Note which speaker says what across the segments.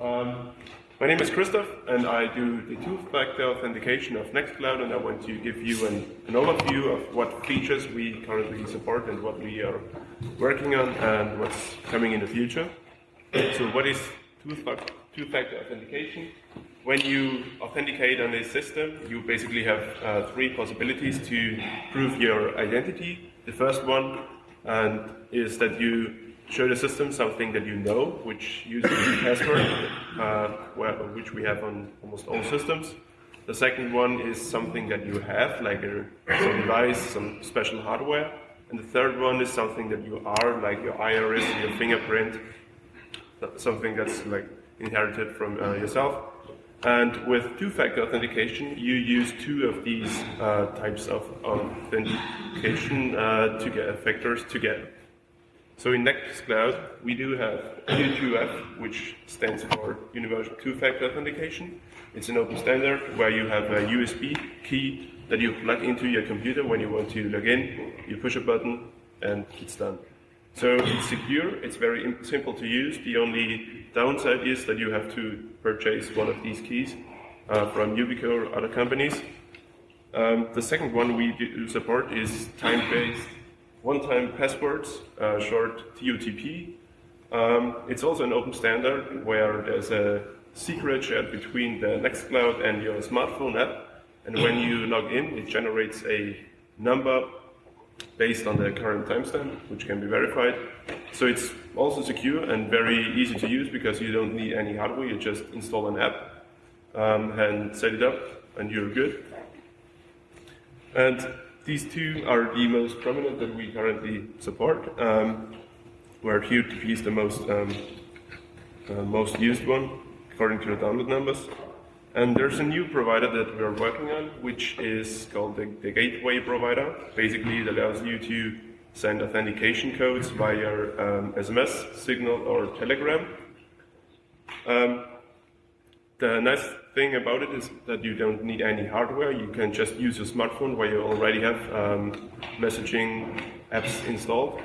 Speaker 1: Um, my name is Christoph, and I do the two-factor authentication of Nextcloud, and I want to give you an, an, overview of what features we currently support and what we are working on and what's coming in the future. So what is two-factor authentication? When you authenticate on a system, you basically have uh, three possibilities to prove your identity. The first one and is that you show the system something that you know, which uses a password, uh, which we have on almost all systems. The second one is something that you have, like a, some device, some special hardware. And the third one is something that you are, like your iris, your fingerprint, something that's like inherited from uh, yourself. And with two-factor authentication, you use two of these uh, types of authentication uh, to get factors together. So in Nextcloud, we do have U2F, which stands for Universal Two-Factor Authentication. It's an open standard where you have a USB key that you plug into your computer when you want to log in. You push a button and it's done. So it's secure, it's very simple to use. The only downside is that you have to purchase one of these keys uh, from Yubico or other companies. Um, the second one we do support is time-based one-time passwords, uh, short TOTP. Um, it's also an open standard where there's a secret shared between the Nextcloud and your smartphone app. And when you log in, it generates a number based on the current timestamp, which can be verified. So it's also secure and very easy to use because you don't need any hardware. You just install an app um, and set it up, and you're good. And these two are the most prominent that we currently support, um, where TOTP is the most, um, uh, most used one, according to the download numbers. And there's a new provider that we're working on, which is called the, the Gateway provider. Basically, it allows you to send authentication codes via um, SMS, Signal, or Telegram. Um, the nice thing about it is that you don't need any hardware. You can just use your smartphone where you already have um, messaging apps installed.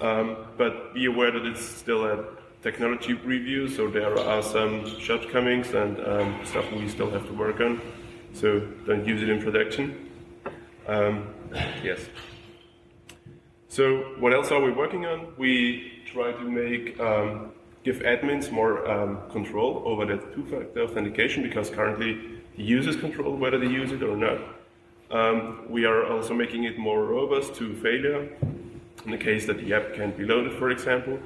Speaker 1: Um, but be aware that it's still a technology preview, so there are some shortcomings and um, stuff we still have to work on. So don't use it in production. Um, yes. So what else are we working on? We try to make um, give admins more um, control over the two-factor authentication because currently the users control whether they use it or not. Um, we are also making it more robust to failure in the case that the app can't be loaded, for example.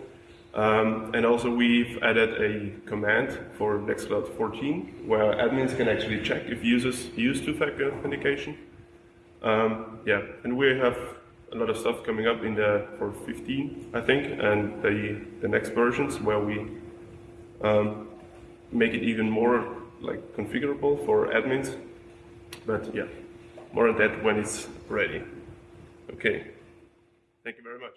Speaker 1: Um, and also we've added a command for Nextcloud 14 where admins can actually check if users use two-factor authentication. Um, yeah, and we have a lot of stuff coming up in the for 15, I think, and the the next versions where we um, make it even more like configurable for admins. But yeah, more on that when it's ready. Okay. Thank you very much.